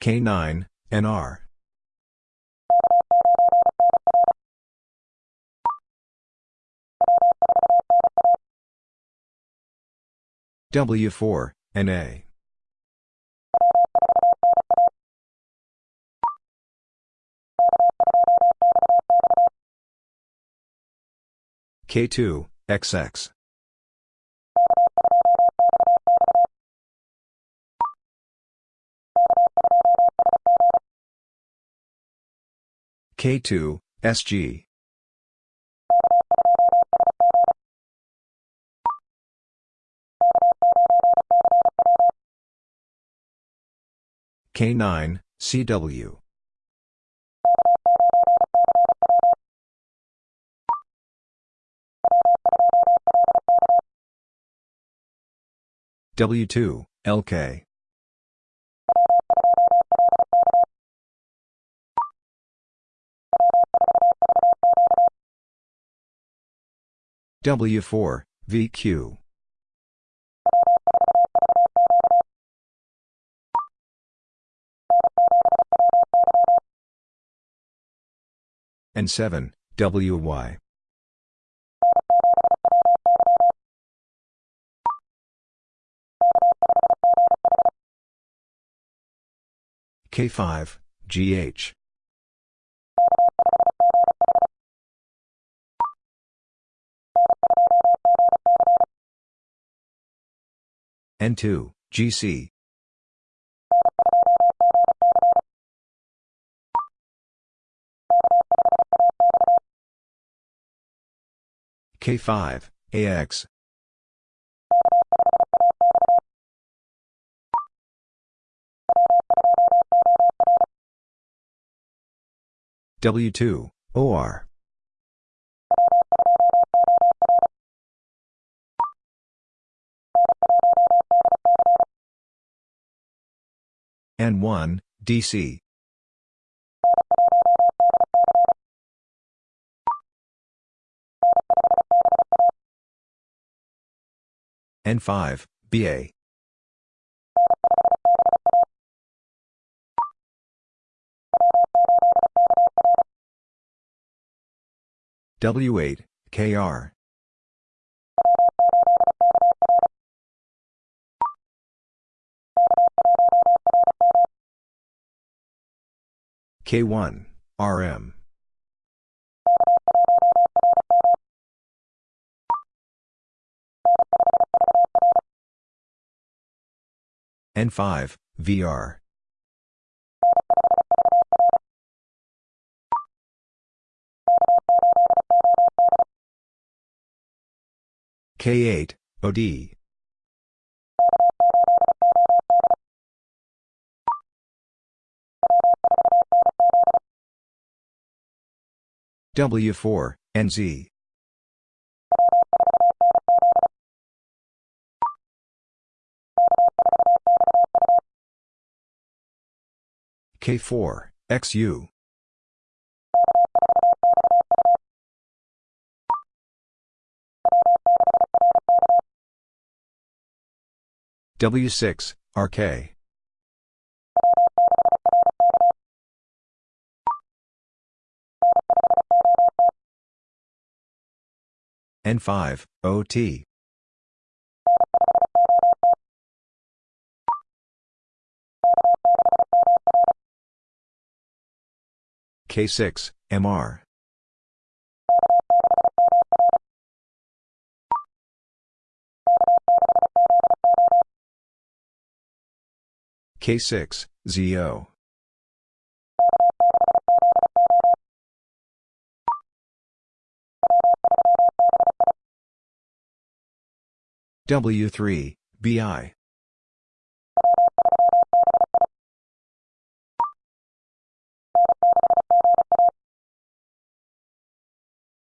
K9, NR. W4, NA. K2, XX. K2, SG. K9, CW. W2, LK. W4, VQ. N 7, WY. K5, GH. N2, GC. K5, AX. W2, OR. N1, DC. N5, BA. W8, KR. K1, RM. N5, VR. K8, OD. W4, NZ. K4, XU. W6, RK. N5, OT. K6, MR. K6, ZO. W3, BI.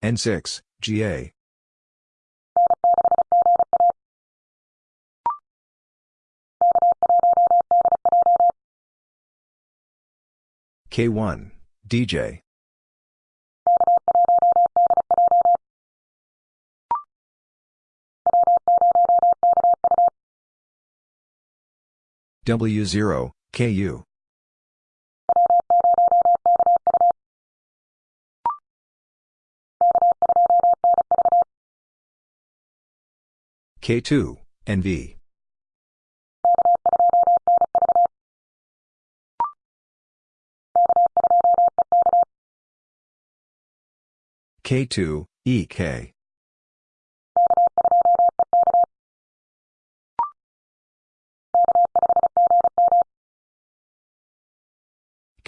N6, GA. K1, DJ. W0, KU. K2, NV. K2, EK.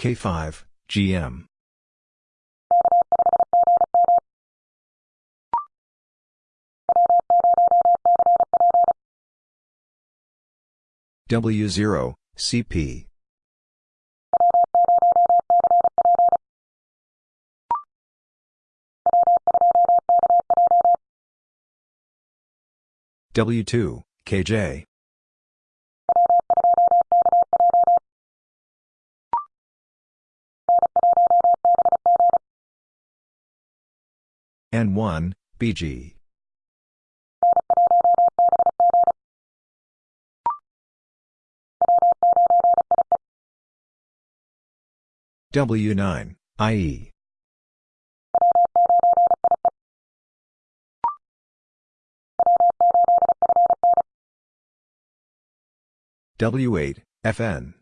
K5, GM. W0, CP. W2, KJ. N1, BG. W9, IE. W8, FN.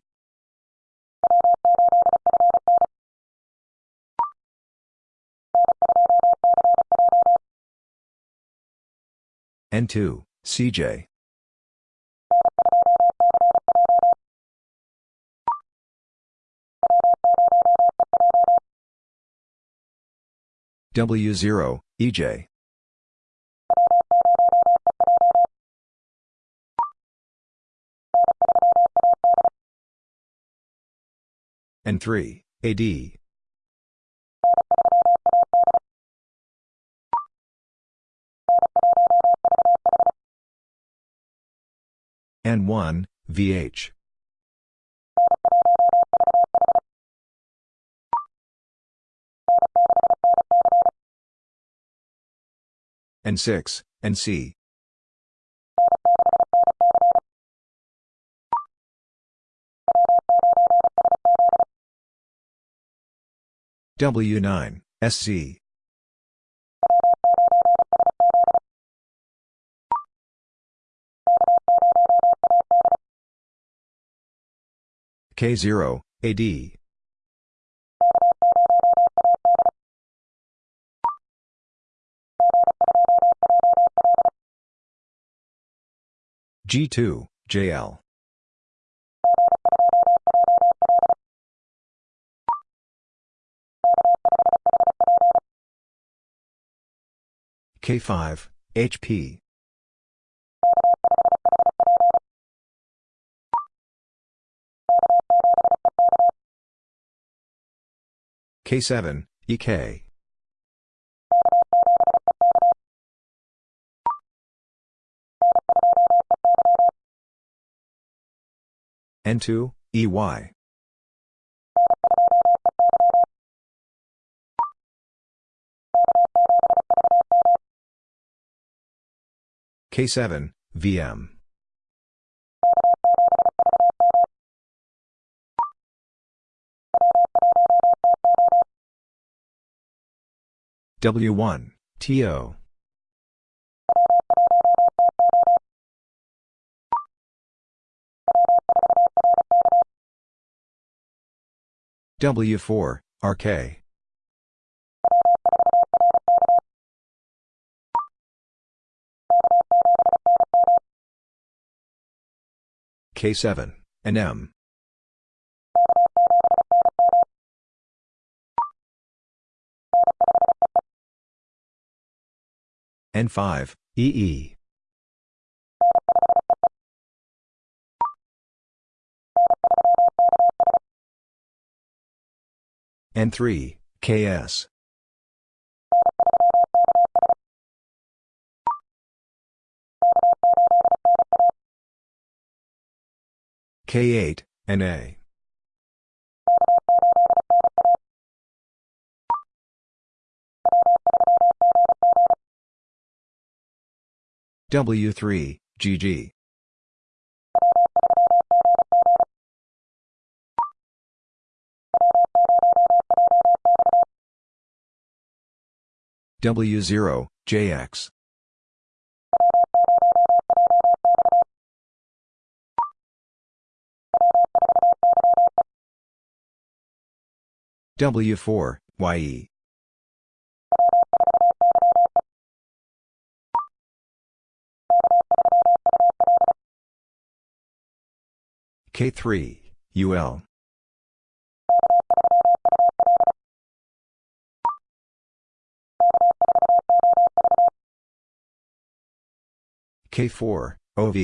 N2, CJ. W0, EJ. N3, AD. N1, VH. N6, NC. W9, SC. K0, AD. G2, JL. K5, HP. K7, EK. N2, EY. K7, VM. W1, TO. W4, RK. K7, NM. N5, EE. N3, KS. K8, NA. W3, GG. W0, JX. W4, YE. K3, UL. K4, OV.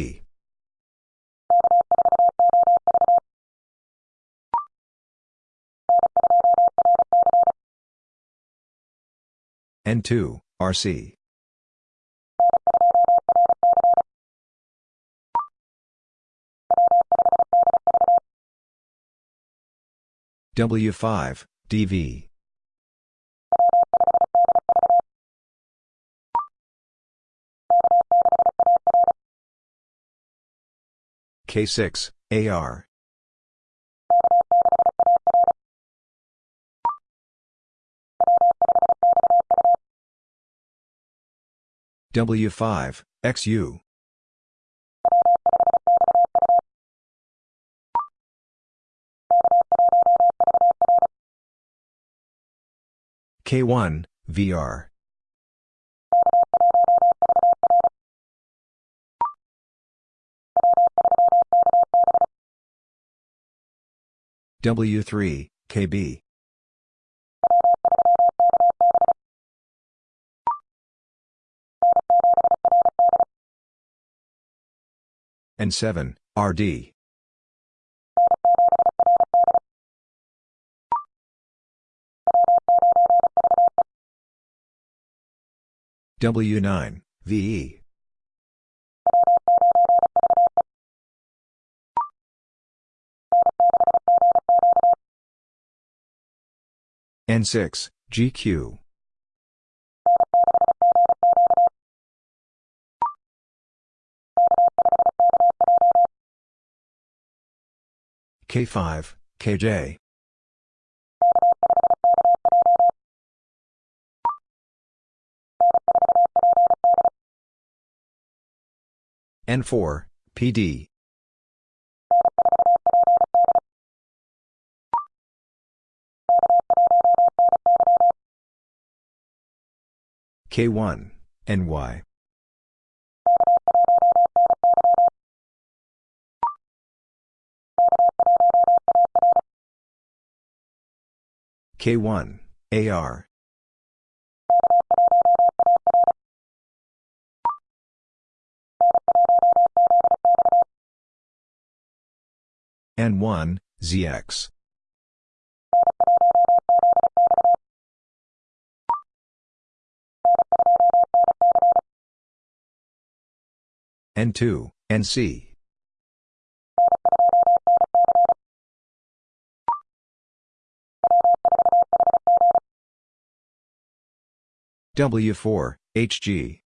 N2, RC. W5, DV. K6, AR. W5, XU. K1, VR. W3, KB. N7, RD. W9, VE. N6, GQ. K5, KJ. N4, PD. K1, NY. K1, AR. N1, ZX. N2, NC. W4, HG.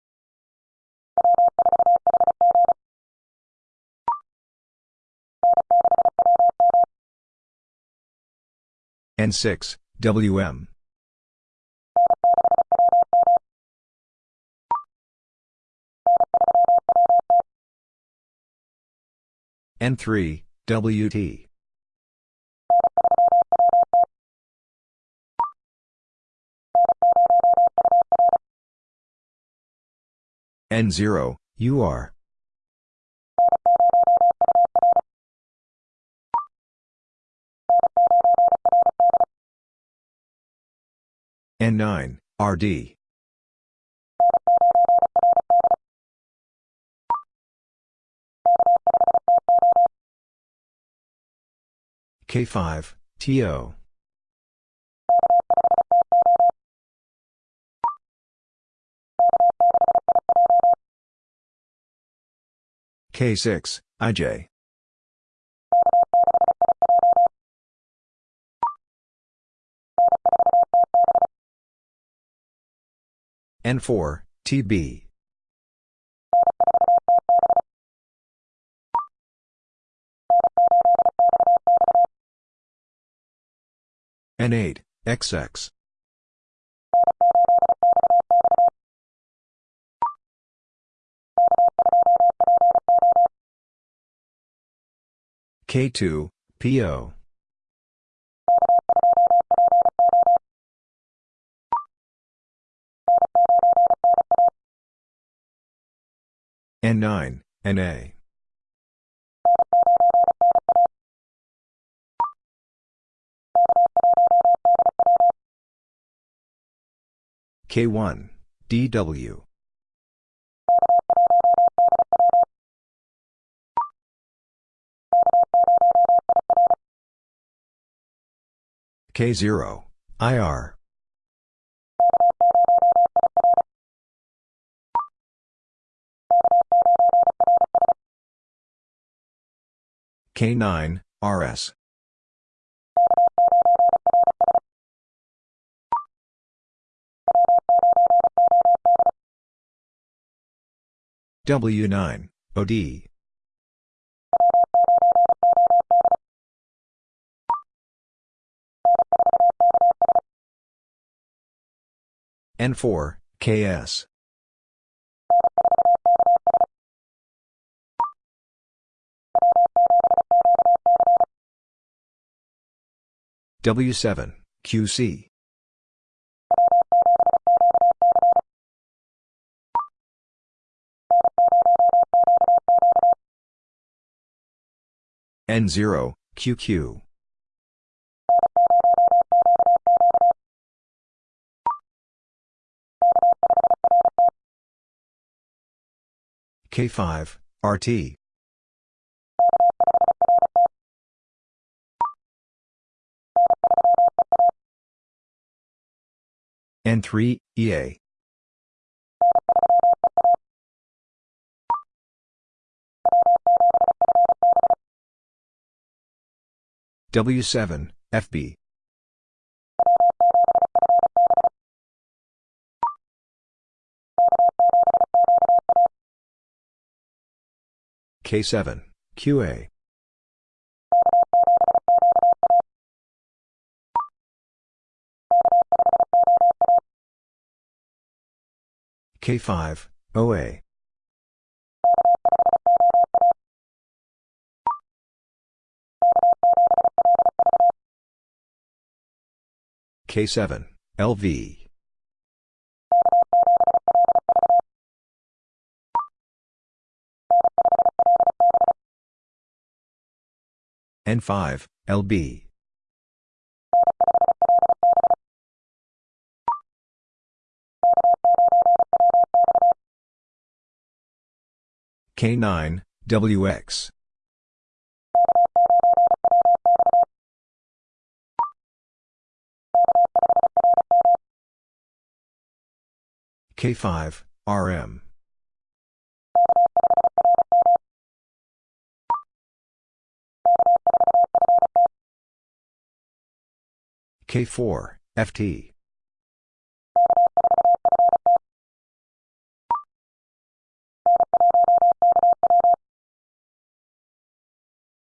N6, WM. N3, WT. N0, UR. N9, RD. K5, TO. K6, IJ. N4, TB. N8, XX. K2, PO. N9, NA. K1, DW. K0, IR. K9, RS. W9, OD. N4, KS. W7, QC. N0, QQ. K5, RT. N3, EA. W7, FB. K7, QA. K5, OA. K7, LV. N5, LB. K9, WX. K5, RM. K4, FT.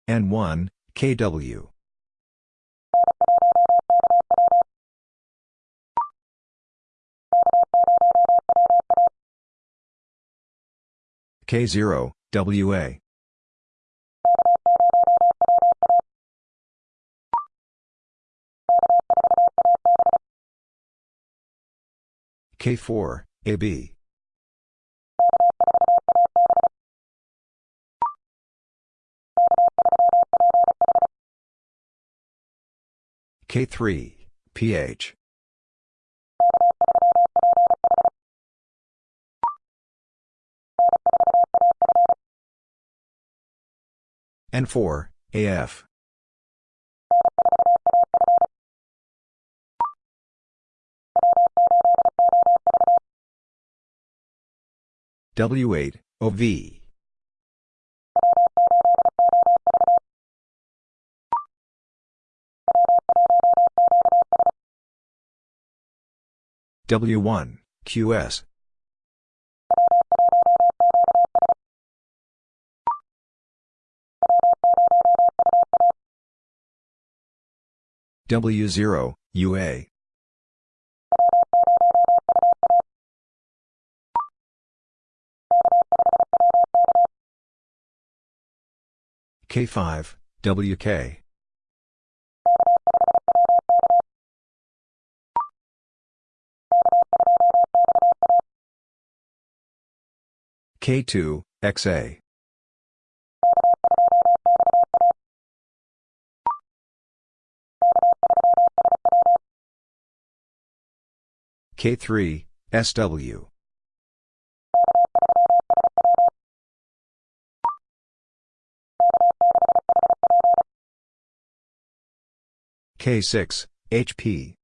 N1, KW. K0, WA. K4, AB. K3, PH. N4, AF. W8, OV. W1, QS. W0, UA. K5, WK. K2, XA. K3, SW. K6, HP.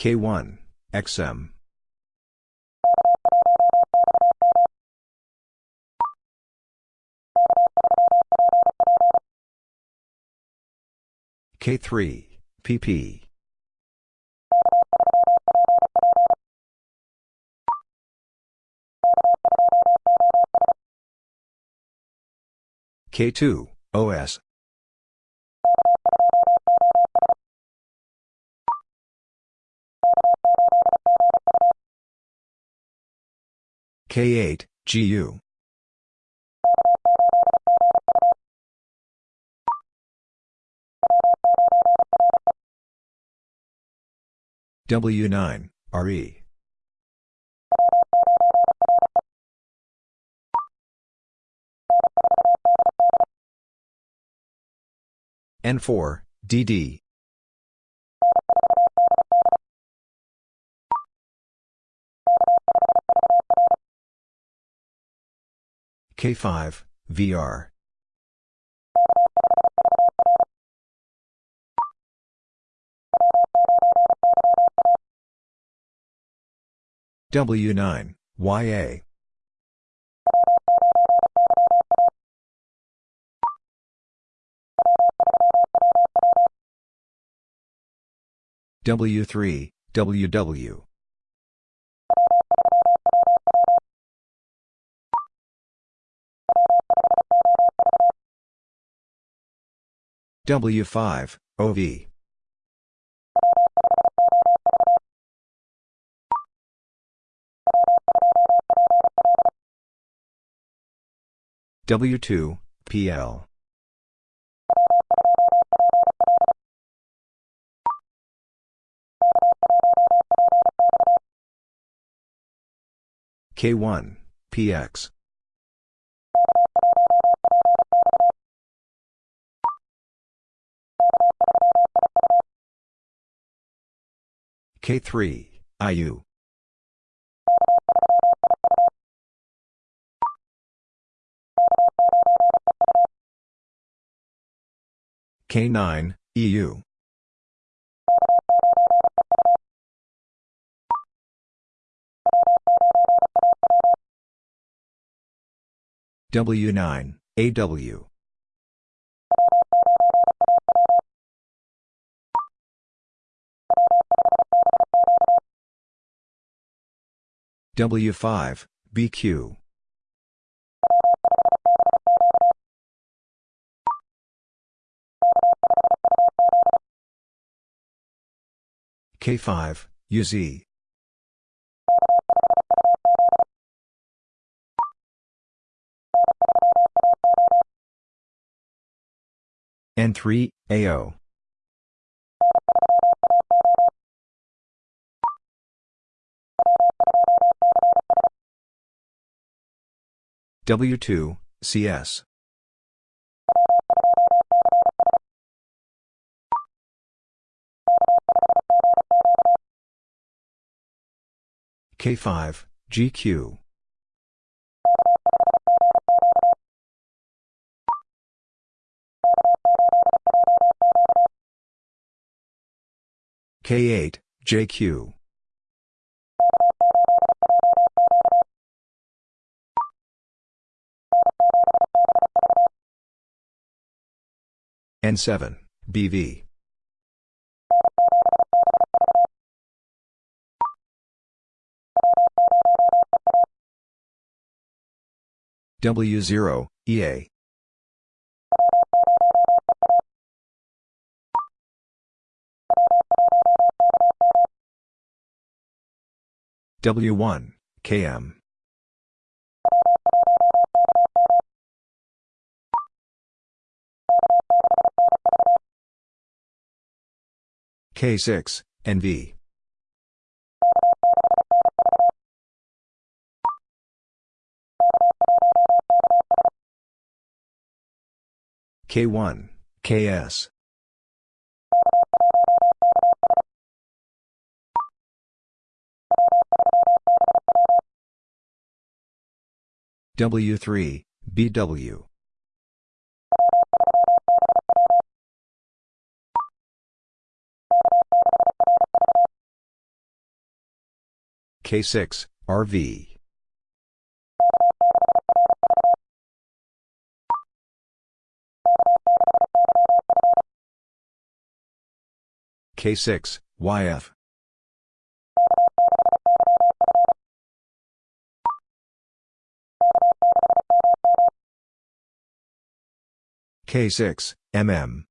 K1, XM. K3, PP. K2, OS. K8, GU. W9, RE. N4, DD. K5, VR. W9, YA. W3, WW. W5, OV. W2, PL. K1, PX. K3, IU. K9, EU. W9, AW. W5, BQ. K5, UZ. N3, AO. W2, CS. K5, GQ. K8, JQ. N7, BV. W0, EA. W1, KM. K6, NV. K1, KS. W3, BW. K6, RV. K6, YF. K6, MM.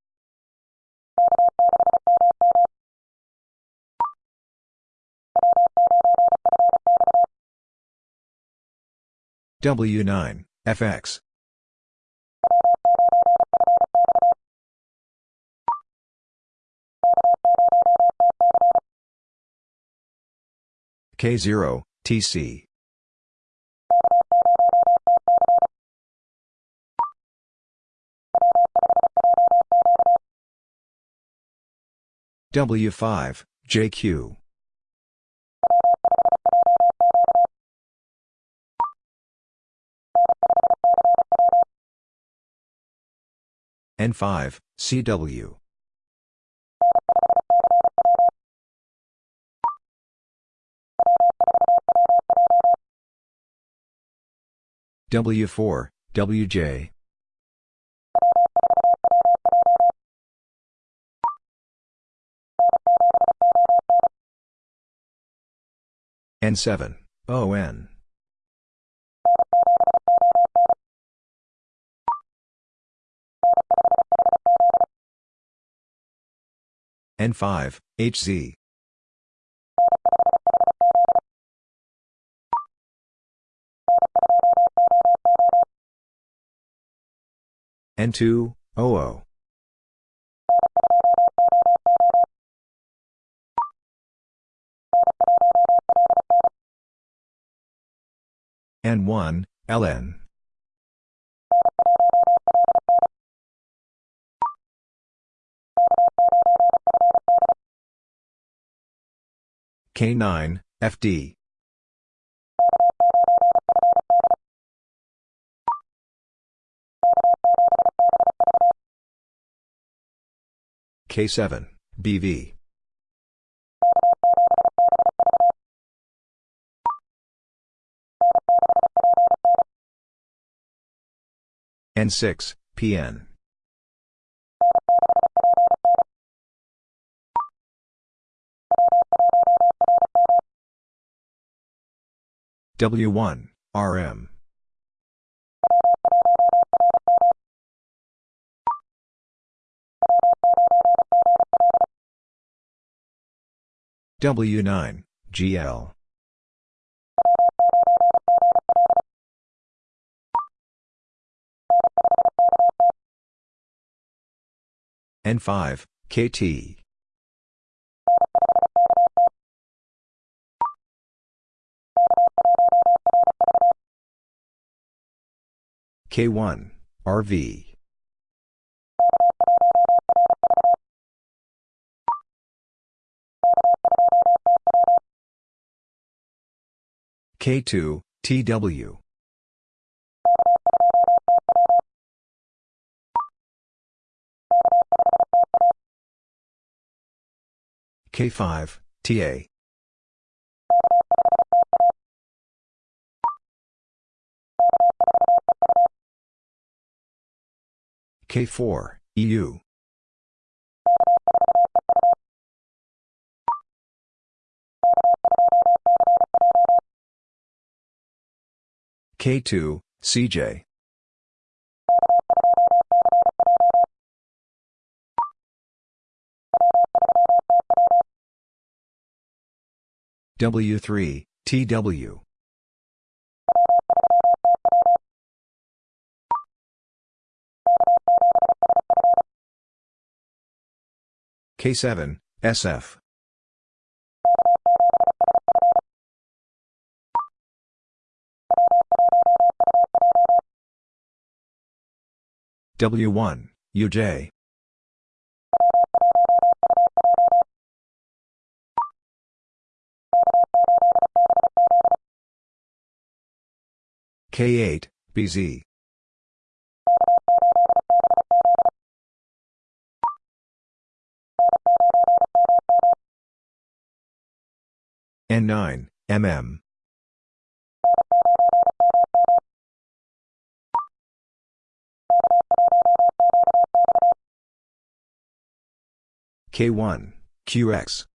W9, FX. K0, TC. W5, JQ. N5, CW. W4, WJ. N7, ON. N5, HZ. N2, OO. N1, LN. K9, FD. K7, BV. N6, PN. W1, RM. W9, GL. N5, KT. K1, RV. K2, TW. K5, TA. K4, EU. K2, CJ. W3, TW. K7, SF. W1, UJ. K8, BZ. N9, MM. K1, QX.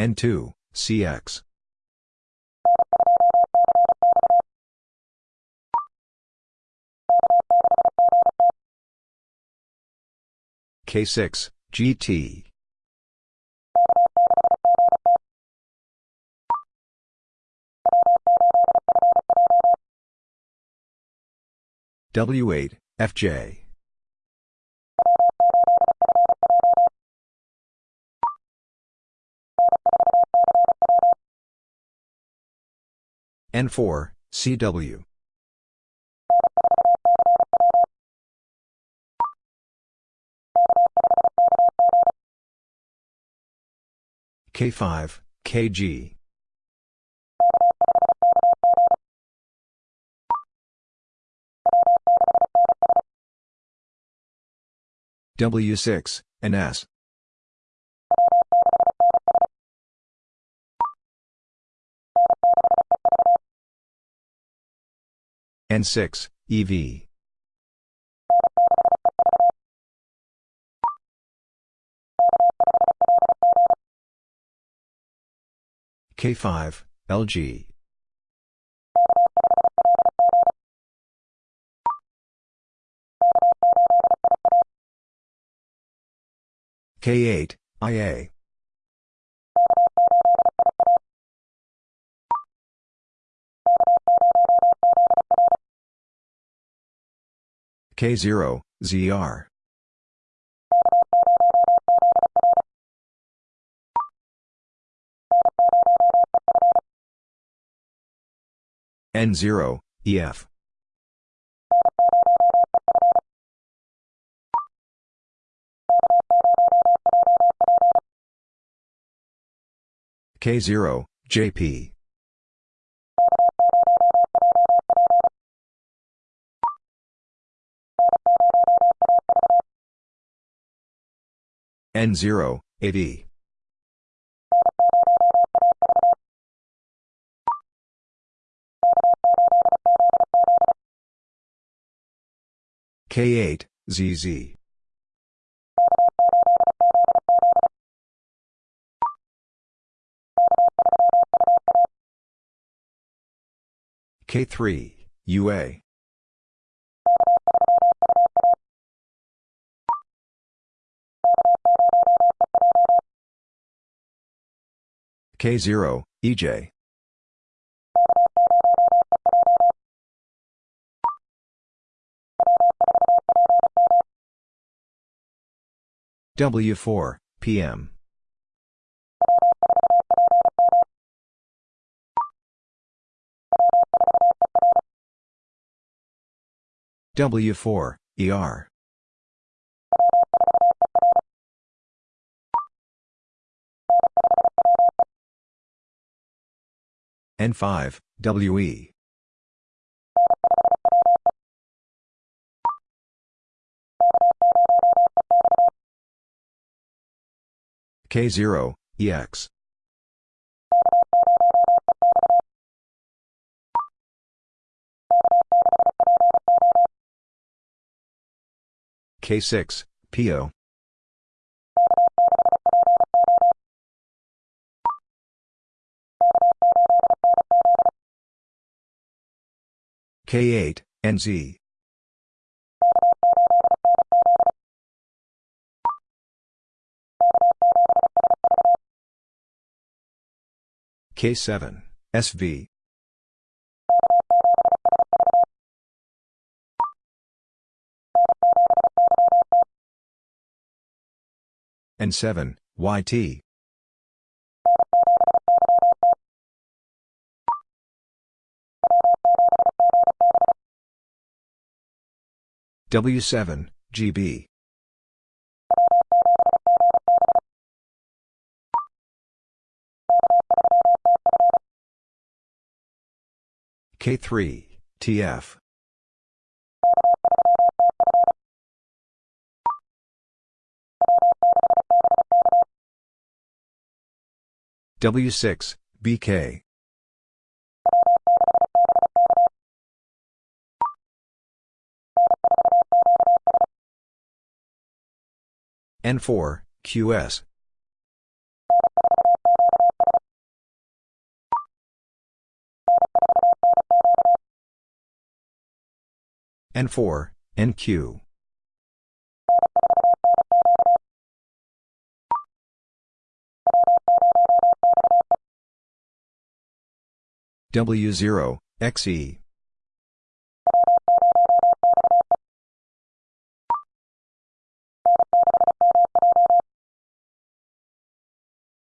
N2, CX. K6, GT. W8, FJ. N4, CW. K5, KG. W6, NS. N6, EV. K5, LG. K8, IA. K0, ZR. N0, EF. K0, JP. N0, AD. K8, ZZ. K3, UA. K0, EJ. W4, PM. W4, ER. N5, WE. K0, EX. K6, PO. K8, NZ. K7, SV. N7, YT. W7, GB. K3, TF. W6, BK. N4, QS. N4, NQ. W0, XE.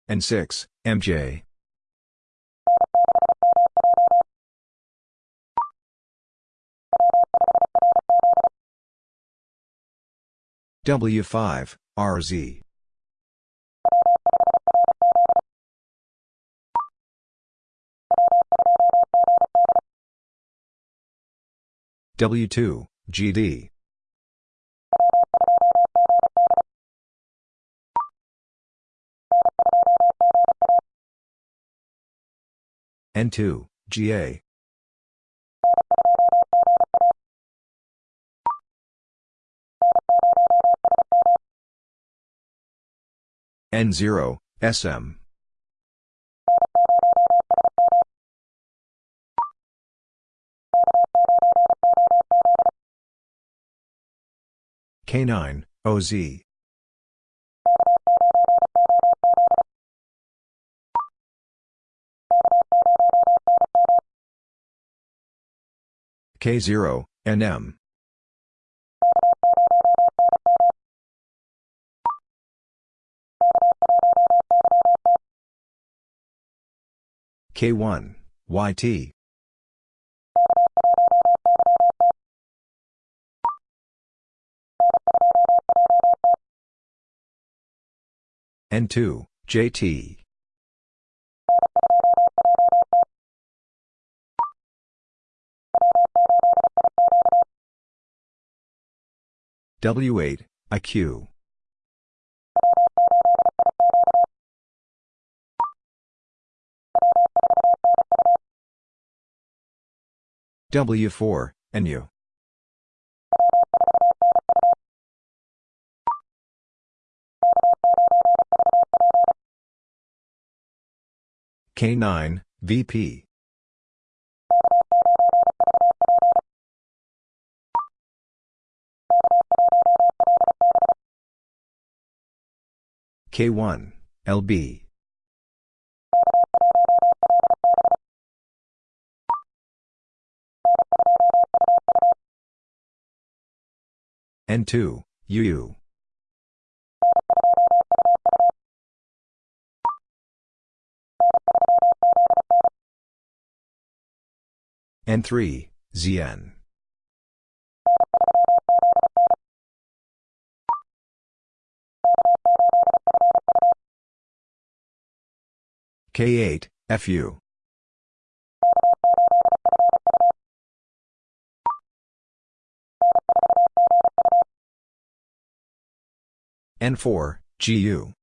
N6, MJ. W5, RZ. W2, GD. N2, GA. N0, SM. K9, OZ. K0, NM. K1, YT. N2, JT. W8, IQ. W4, NU. K9, VP. K1, LB. N2, UU. N3, ZN. K8, FU. N4, GU.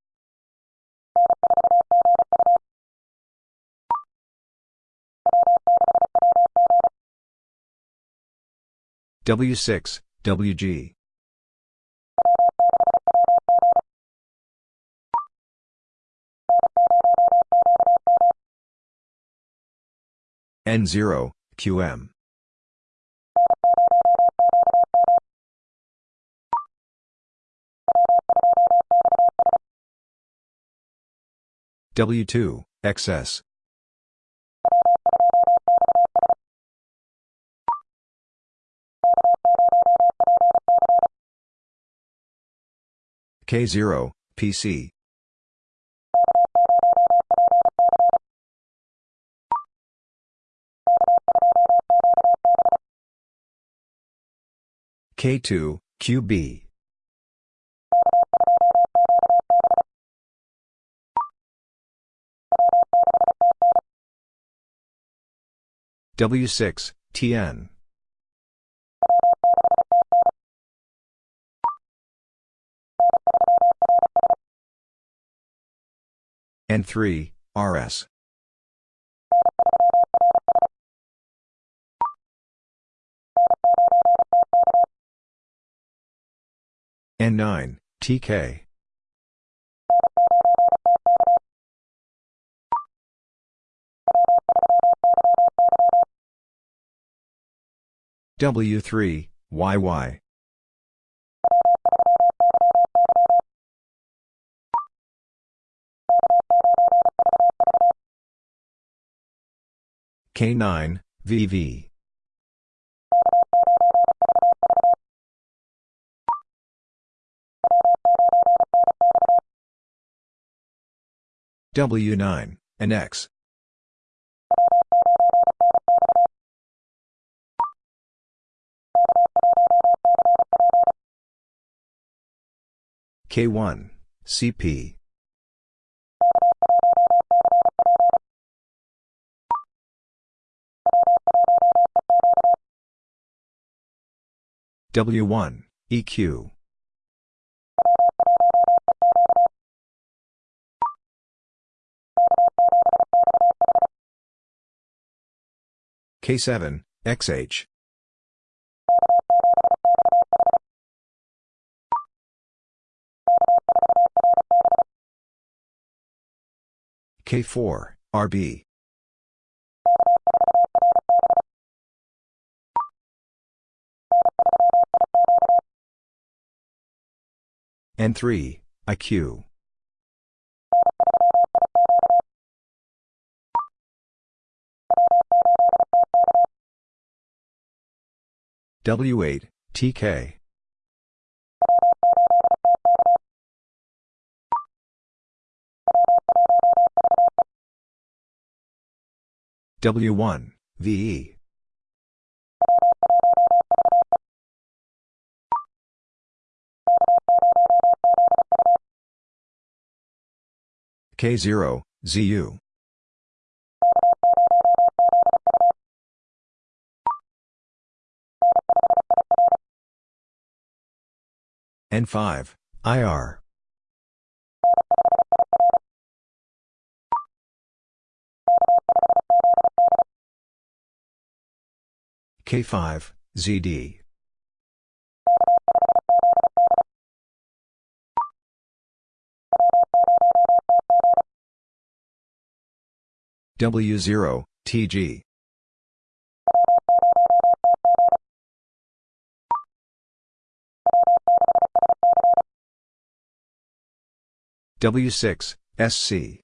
W6, WG. N0, QM. W2, XS. K0, PC. K2, QB. W6, TN. N3, RS. N9, TK. W3, YY. K9, VV. W9, and K1, CP. W1, EQ. K7, XH. K4, RB. N3, IQ. W8, TK. W1, VE. K0, ZU. N5, IR. K5, ZD. W0, TG. W6, SC.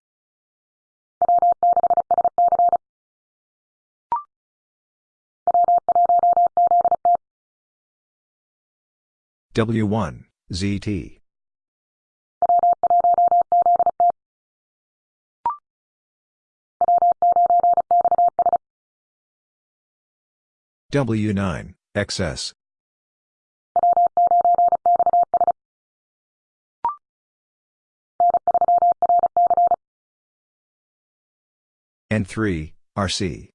W1, ZT. W9, XS. N3, RC.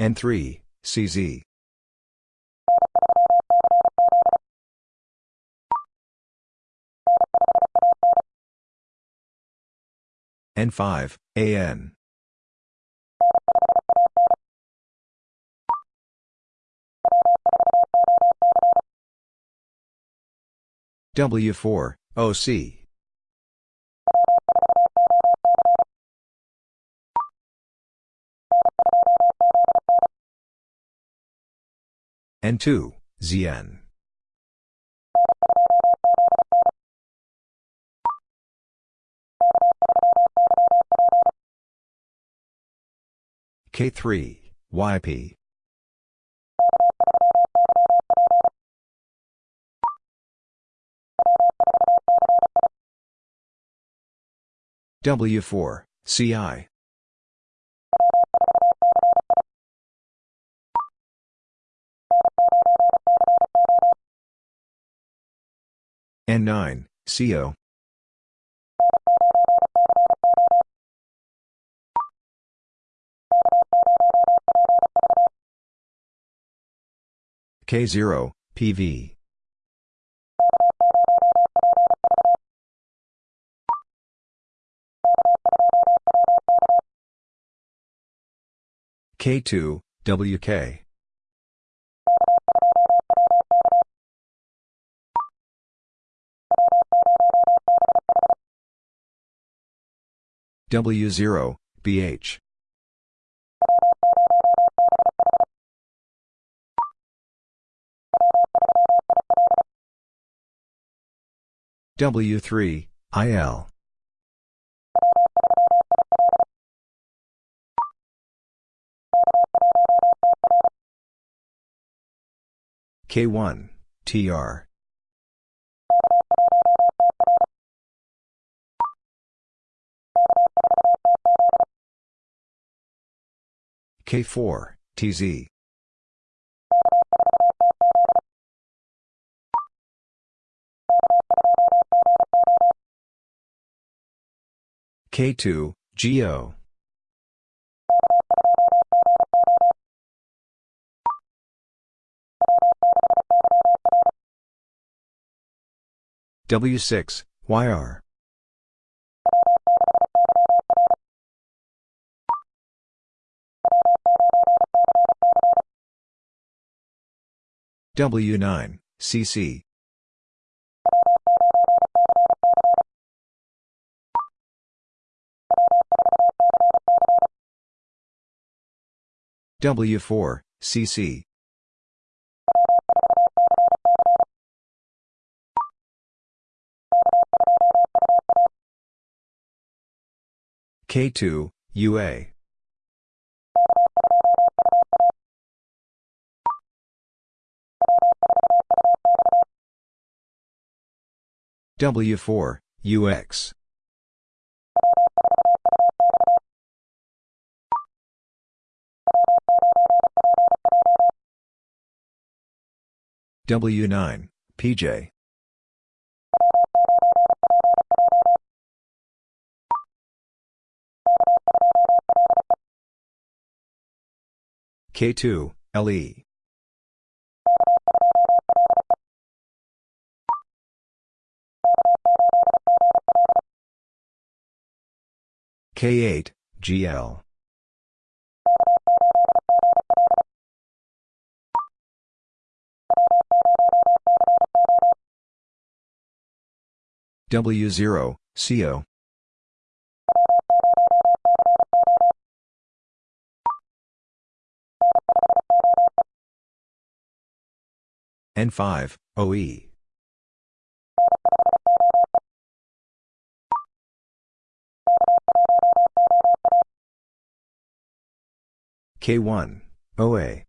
N3, CZ. N5, AN. W4, OC. N2, ZN. K3, YP. W4, CI. N9, CO. K0, PV. K2, WK. W0, BH. W3, IL. K1, TR. K4, TZ. K2, GO. W6, YR. W9, CC. W4, CC. K2, UA. W4, UX. W9, PJ. K2, LE. K8, GL. W0, CO. N5, OE. K1, OA.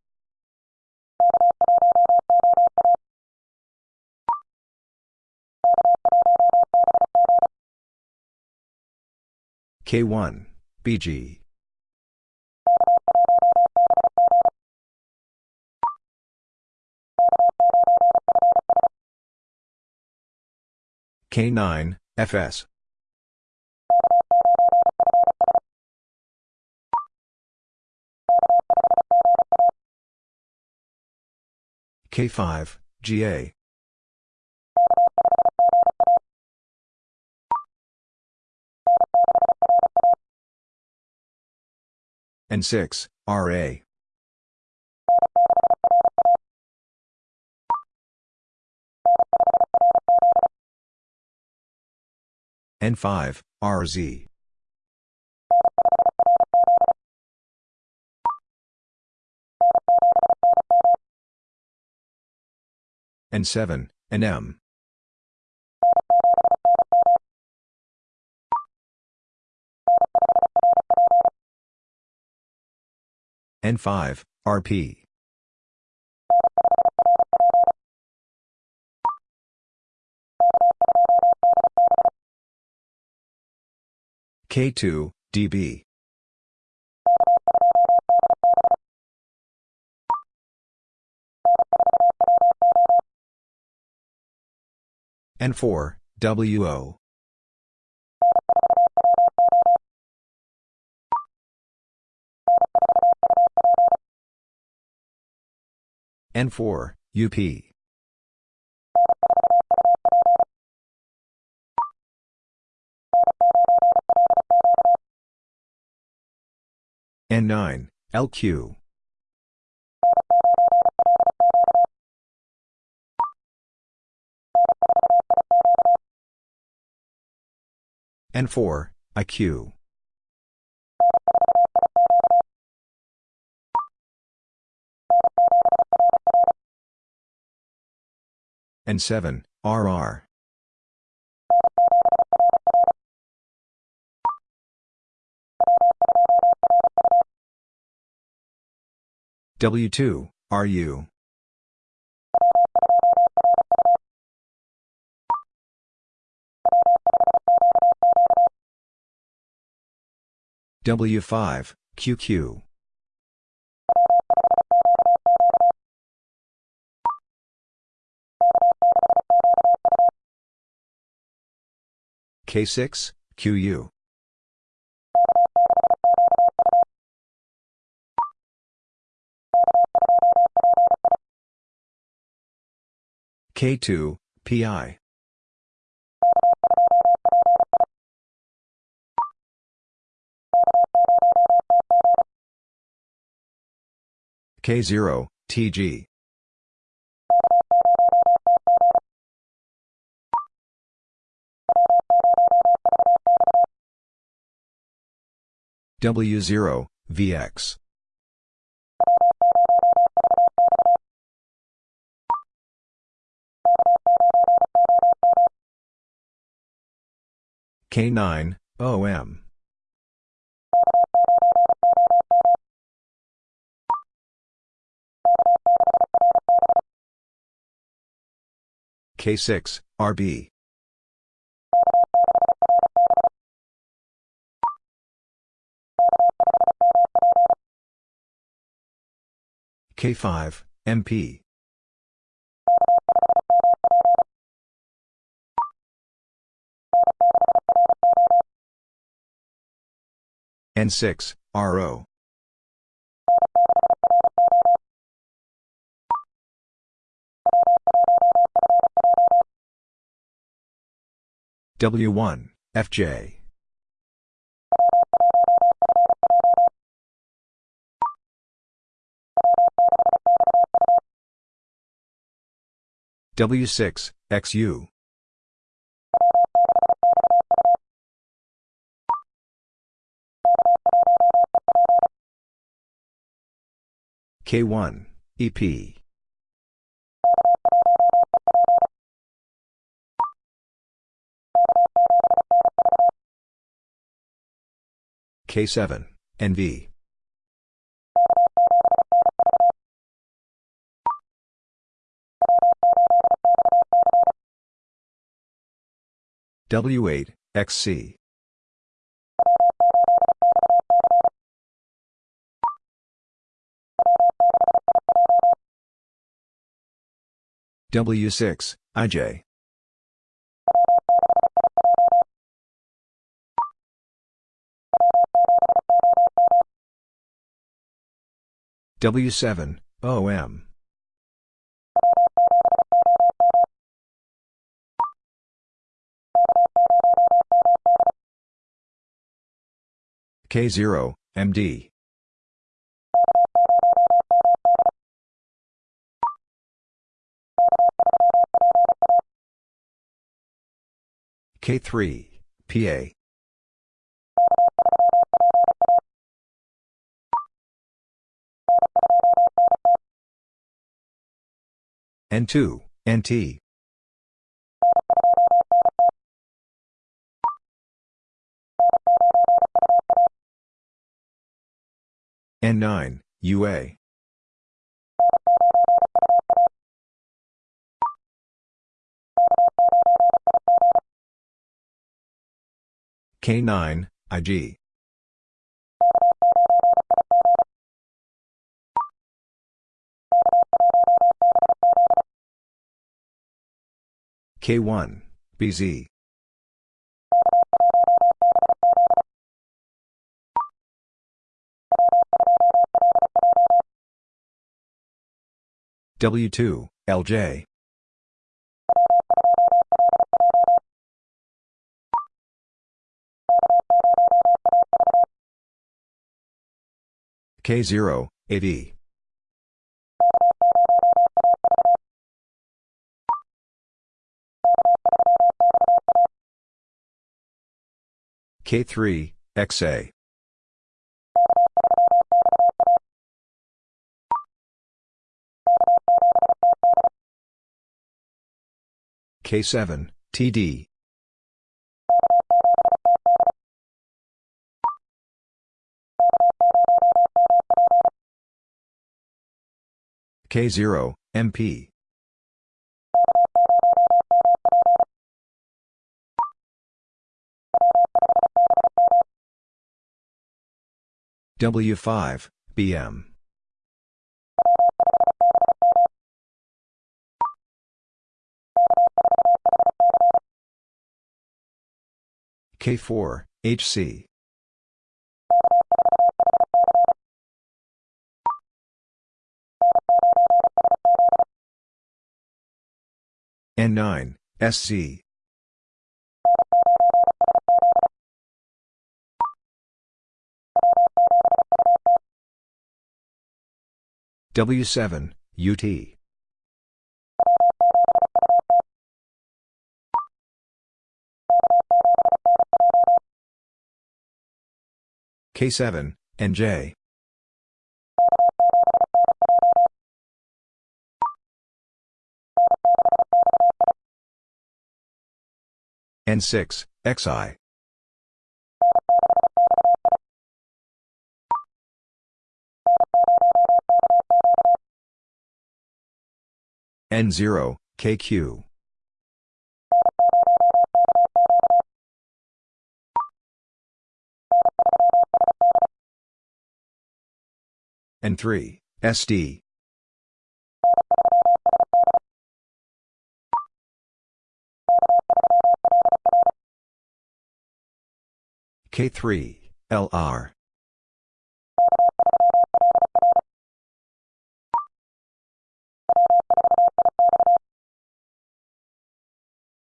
K1, BG. K9, FS. K5, GA. N6, RA. N5, RZ. N7, NM. N5, RP. K2, DB. N4, WO. N4, UP. N9, LQ. N4, IQ. N7, RR. W2, RU. W5, QQ. K6, QU. K2, PI. K0, TG. W0, VX. K9, OM. K6, RB. K5, MP. N6, RO. W1, FJ. W6, XU. K1, EP. K7, NV. W8, XC. W6, IJ. W7, OM. K0, MD. K3, PA. N2, NT. N9, UA. K9, IG. K1, BZ. W2, LJ. K0, AD. K3, XA. K7, TD. K0, MP. W5, BM. K4, HC. N9, SC. W7, UT. K7, NJ. N6, XI. N0, KQ. N3, SD. K3, LR.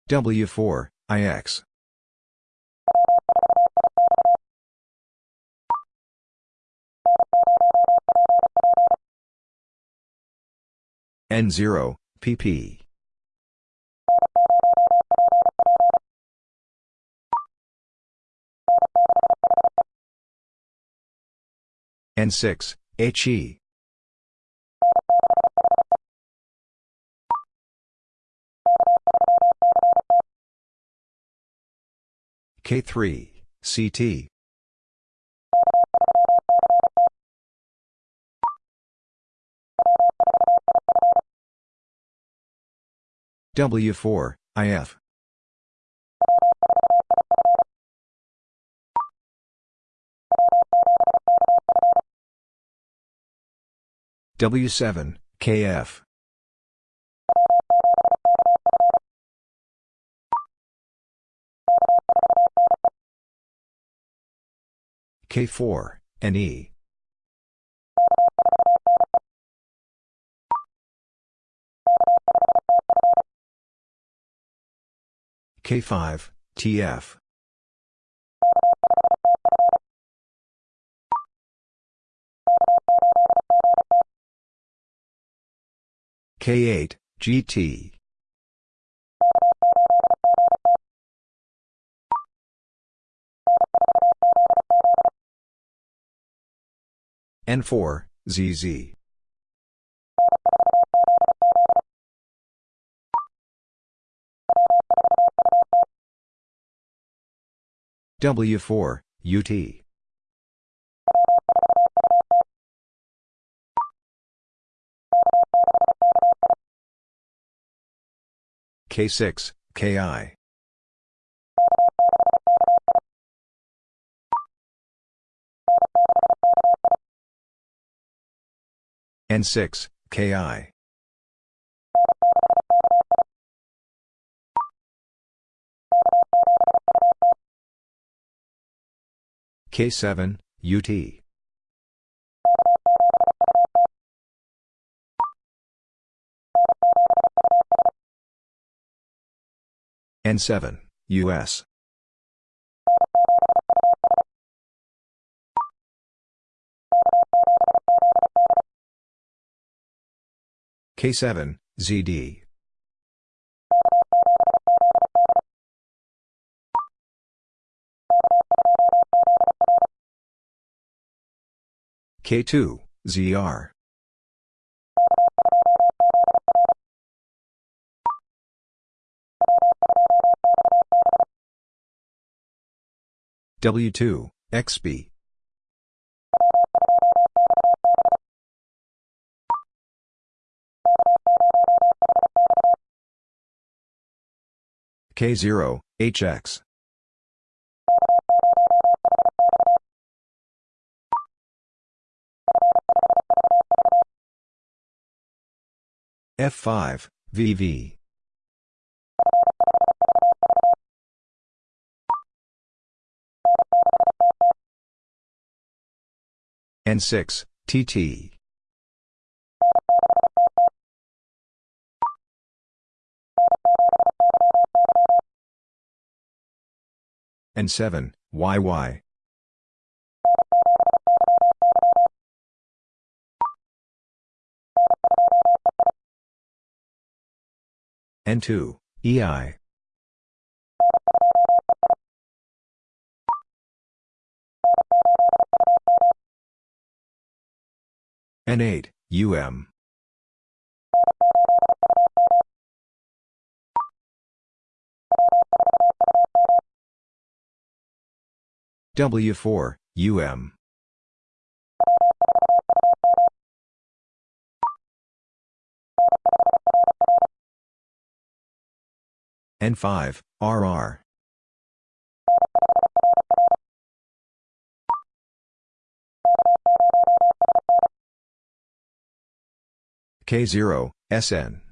W4, IX. N0, PP. N6, HE. K3, CT. W4, IF. W7, KF. K4, NE. K5, TF. K8, GT. N4, ZZ. W4, UT. K6, KI. N6, KI. K7, UT. N7, US. K7, ZD. K2, ZR. W2, XB. K0, HX. F5, VV. N6, TT. N7, YY. N2, EI. N8, UM. W4, UM. N5, RR. K0, SN.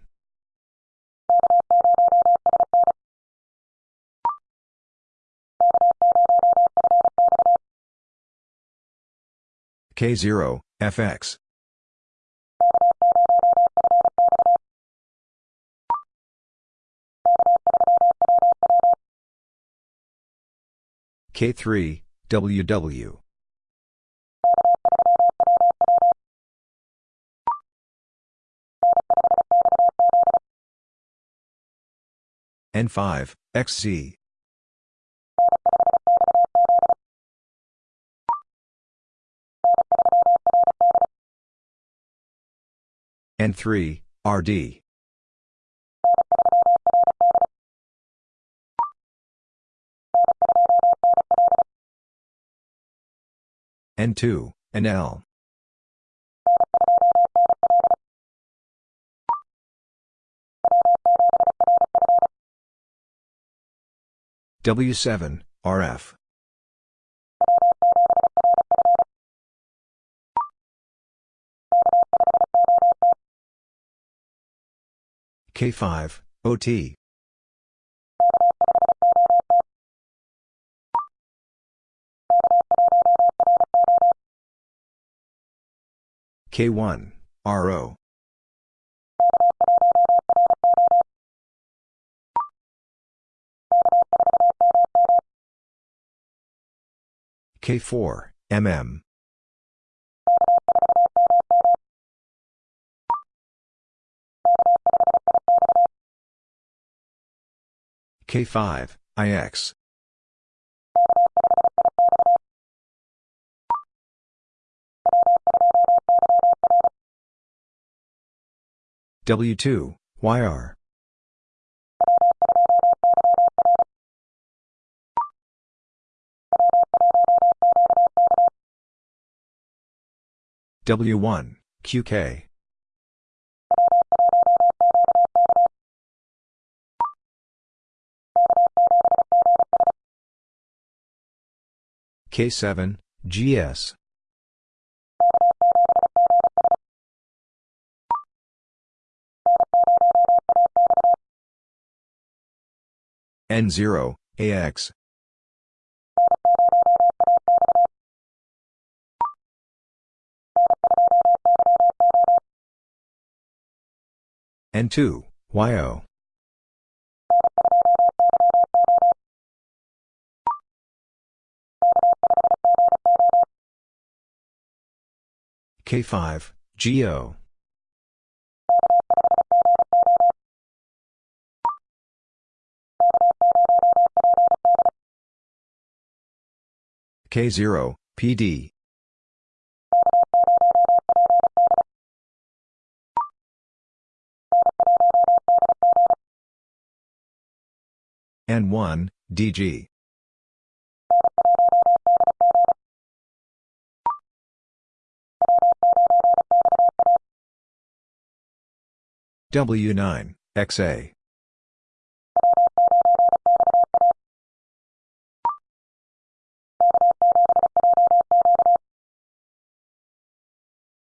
K0, FX. K3, WW. N5, XZ. N3, RD. N2, NL. W7, RF. K5, OT. K1, RO. K4, MM. K5, IX. W2, YR. W1, QK. K7, GS. N0, AX. N2, YO. K5, GO. K0, PD. N1, DG. W9, XA.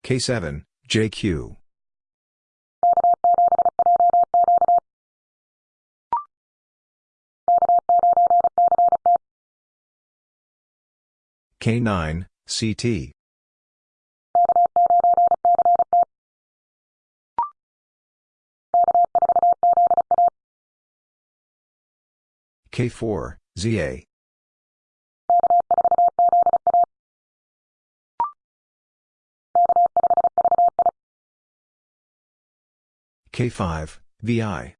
K7, JQ. K9, CT. K4, ZA. K5, VI.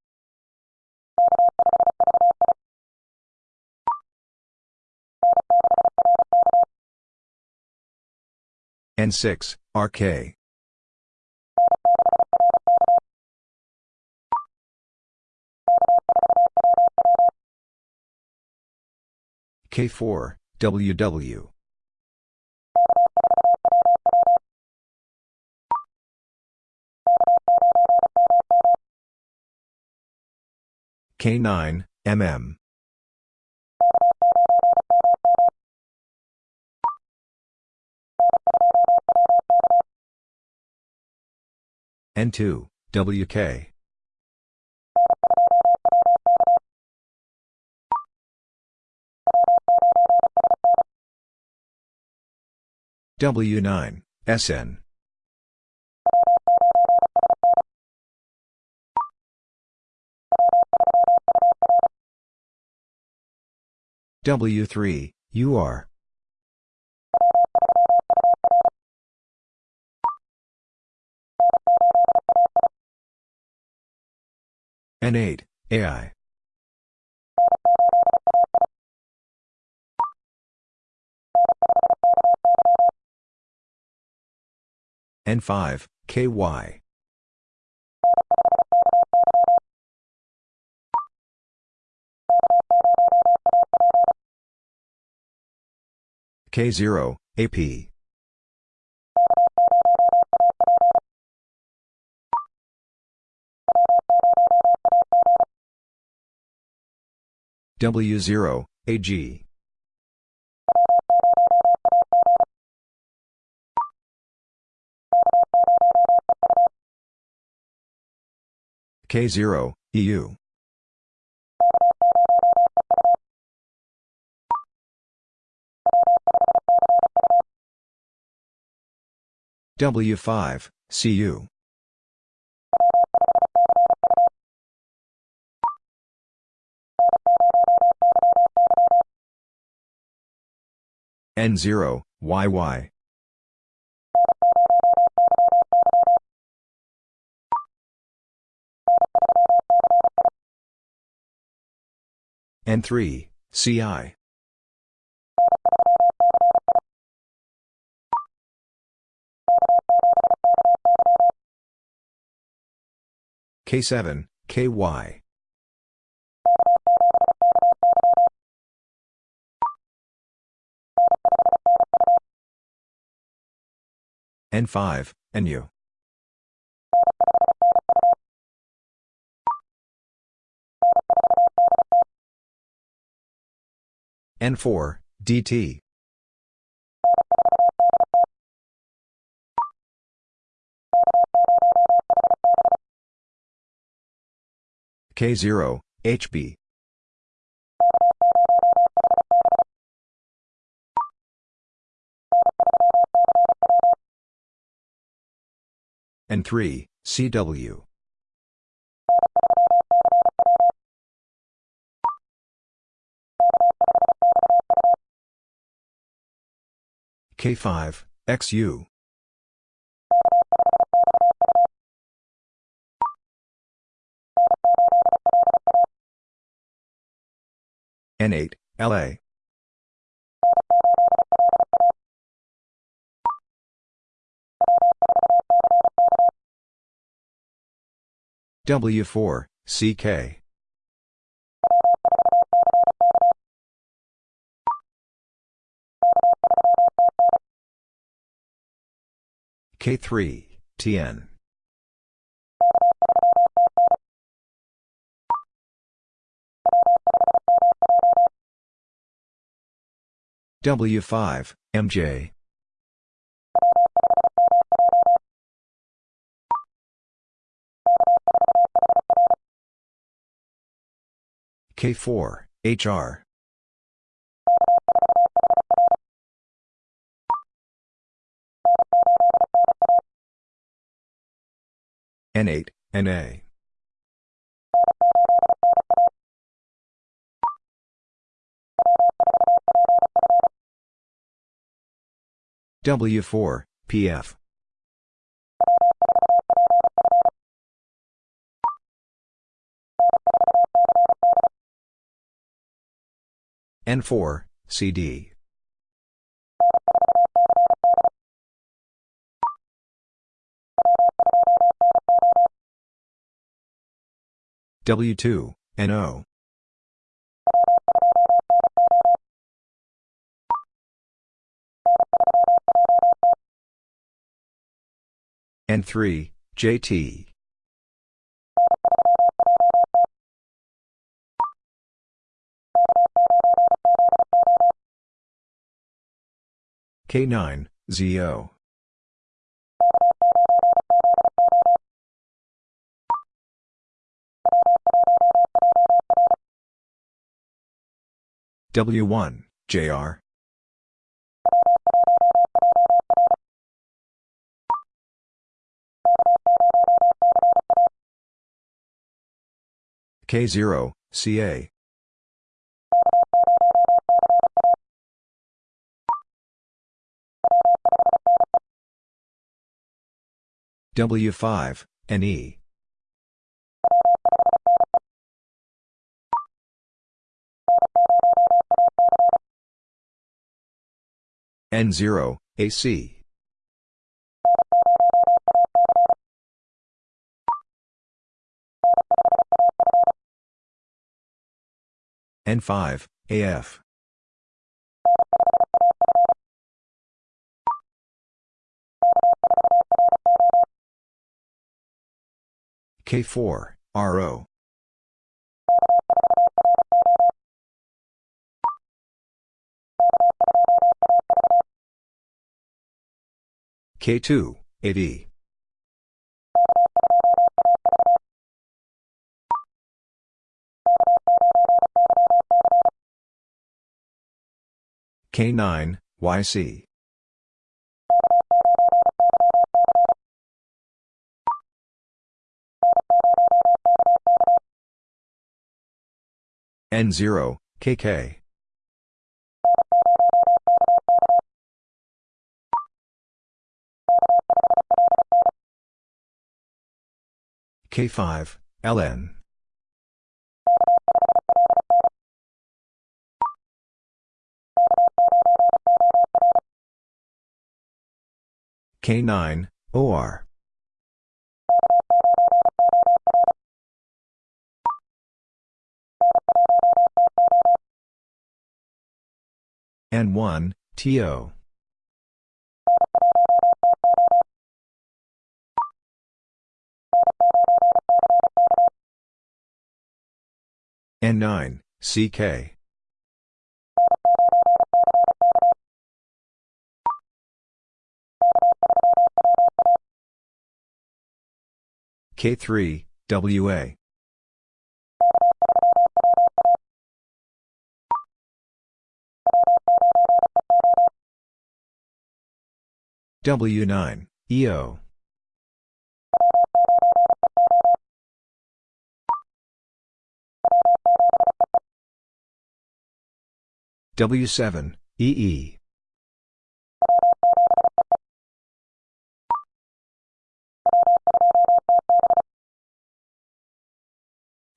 N6, RK. K4, WW. K9, MM. N2, WK. W9, SN. W3, UR. N8, AI. N5, KY. K0, AP. W0, AG. K0, EU. W5, CU. N0, YY. N3, CI. K7, KY. N5, NU. N4, DT. K0, HB. N3, CW. K5, XU. N8, LA. W4, CK. K3, TN. W5, MJ. K4, HR. N8, NA. W4, PF. N4, CD. W2, NO. N3, JT. K9, ZO. W1, JR. K0, CA. W5, NE. N0, AC. N5, AF. K4, RO. K2, AD. K9, YC. N0, KK. K5, LN. K9, OR. N1, TO. N9, CK. K3, WA. W9, EO. W7, EE.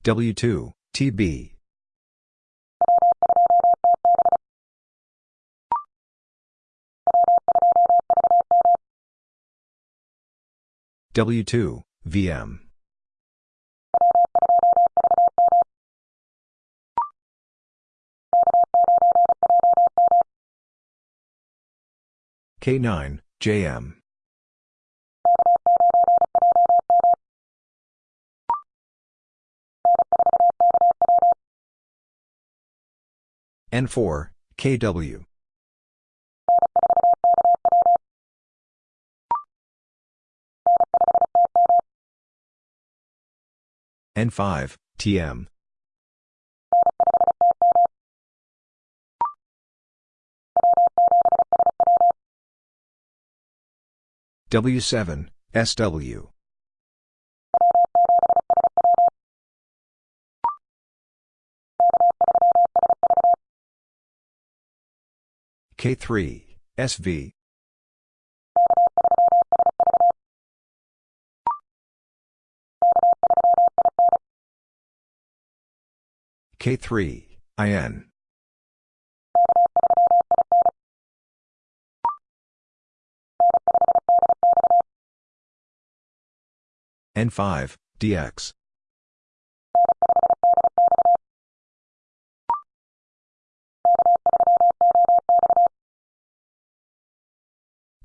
W2, TB. W2, VM. K9, JM. N4, KW. N5, TM. W7, SW. K3, SV. K3, IN. N5, DX.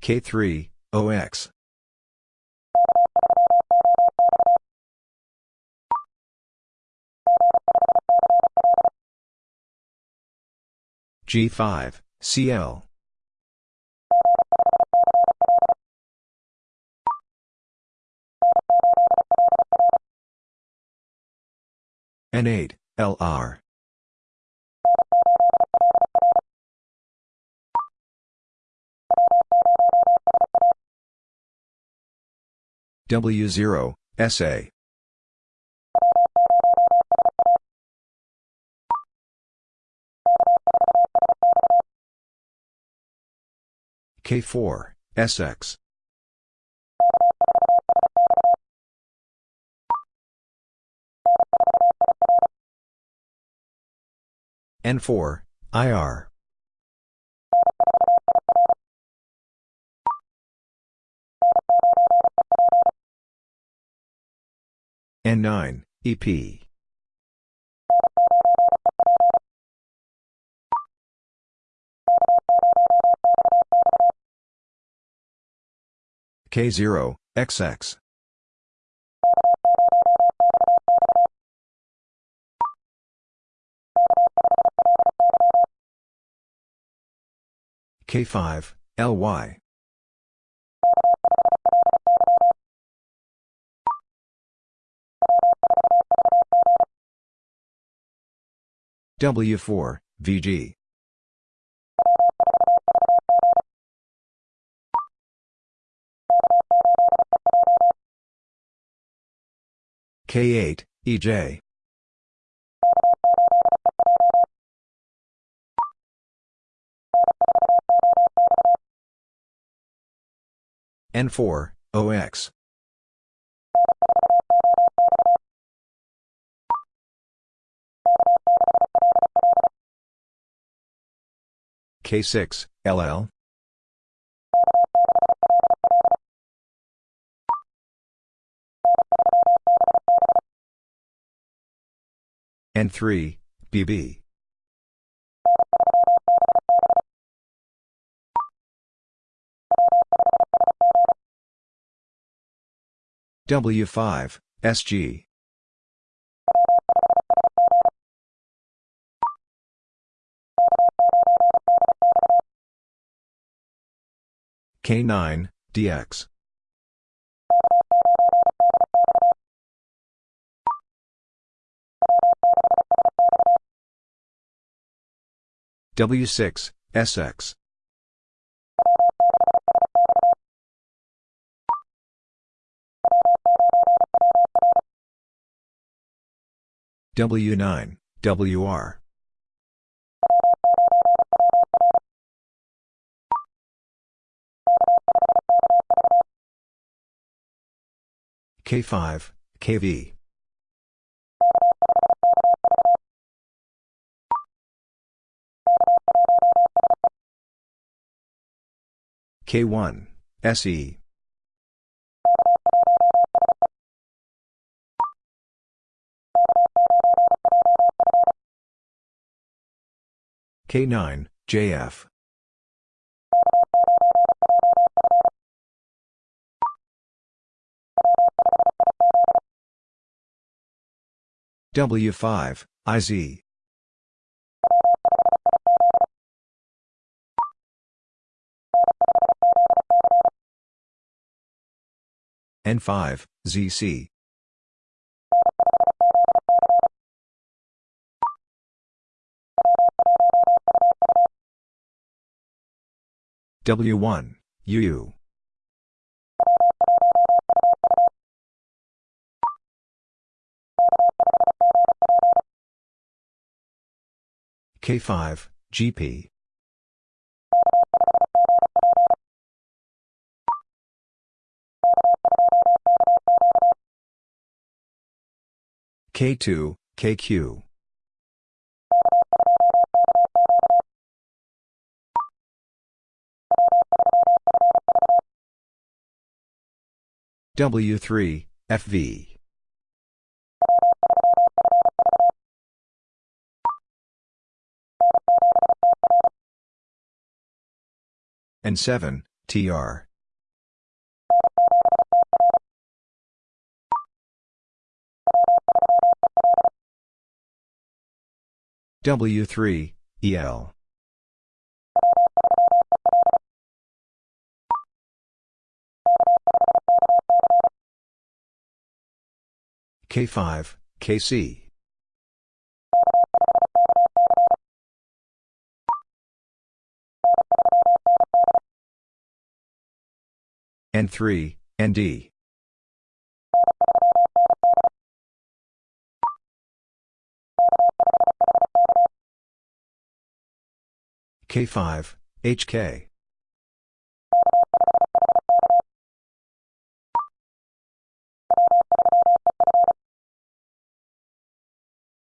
K3, OX. G5, CL. N8, LR. W0, SA. K4, SX. N4, IR. N9, EP. K0, XX. K5, LY. W4, VG. K8, EJ. N4, OX. K6, LL. N3, BB. W5, SG. K9, DX. W6, SX. W9, WR. K5, KV. K1, SE. K9, JF. W5, IZ. N5, ZC. W1, UU. K5, GP. K2, KQ. W3, FV. N7, TR. W3, EL. K5, KC. N3, ND. K5, HK.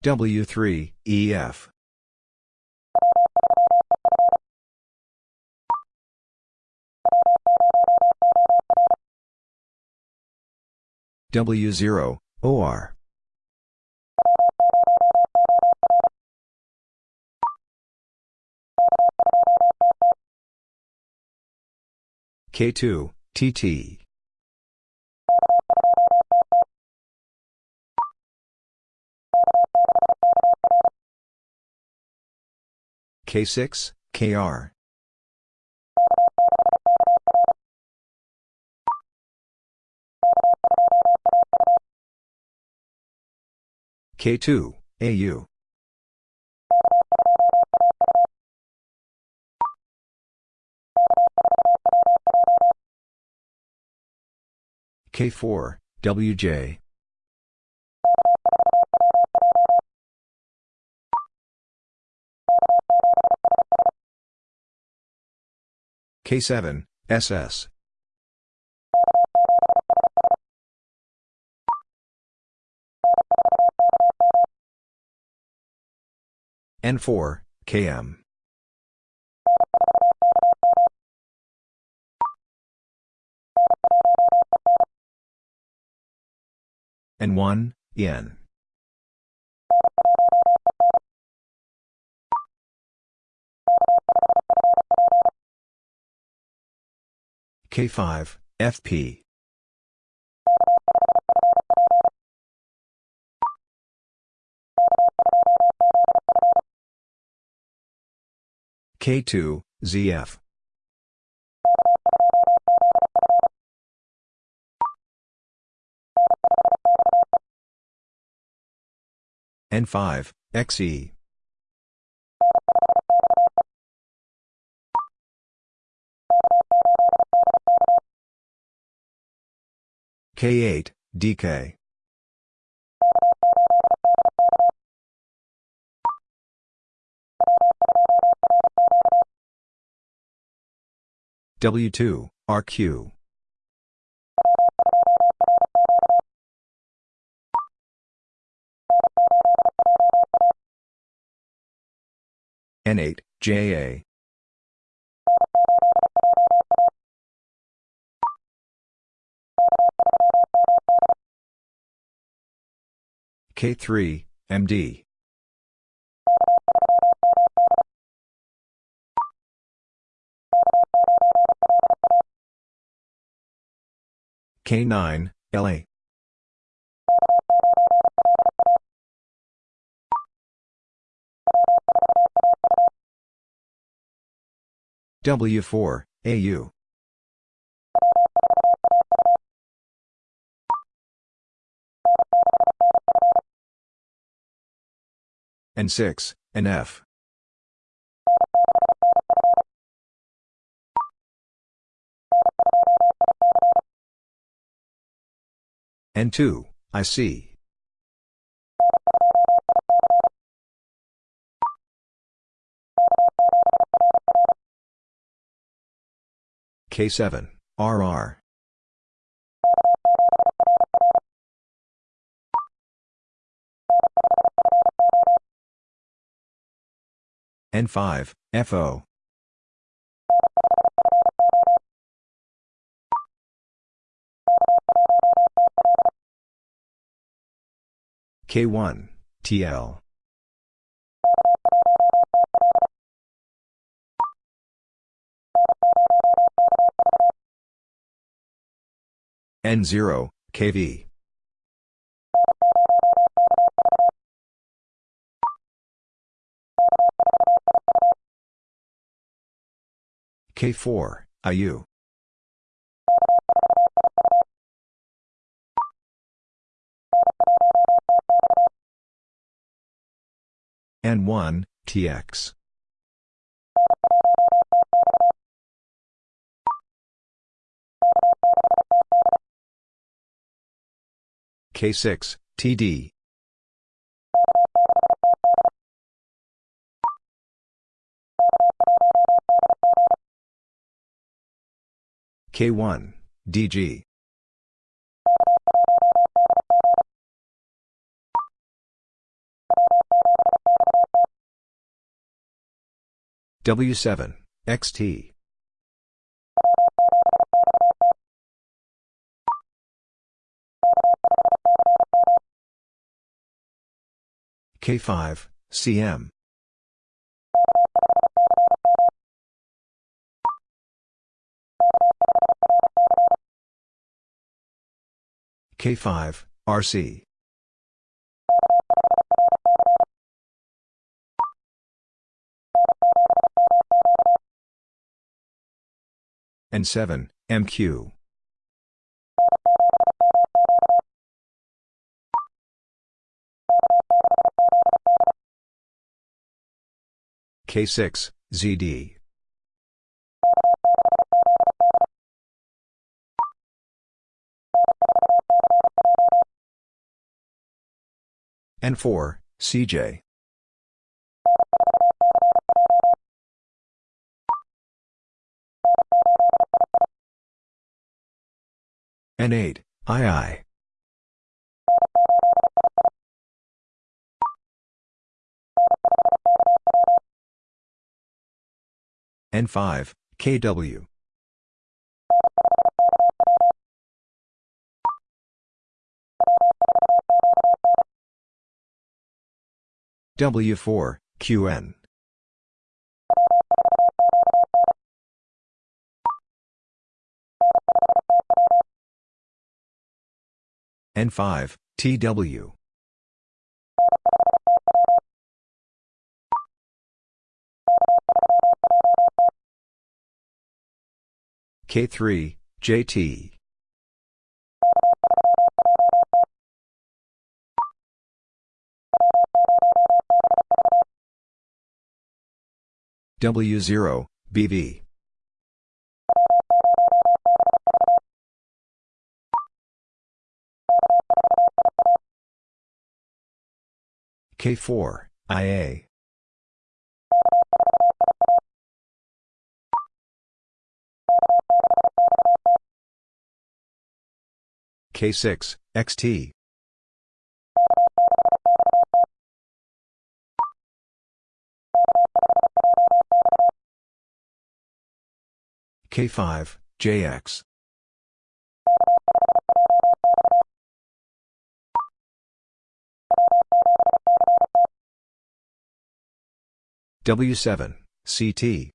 W3, EF. W0, OR. K2, TT. K6, KR. K2, AU. K4, WJ. K7, SS. N4, KM. N1, N. K5, FP. K2, ZF. N5, XE. K8, DK. W2, RQ. N8, JA. K3, MD. K9, LA. W4, AU. N6, NF. N2, IC. K7, RR. N5, FO. K1, TL. N0, KV. K4, IU. N1, TX. K6, TD. K1, DG. W7, XT. K5, CM. K5, RC. N7, MQ. K6, ZD. N4, CJ. N8, II. N5, KW. W4, QN. N5, TW. K3, JT. W0, BV. K4, IA. K6, XT. K5, JX. W7, CT.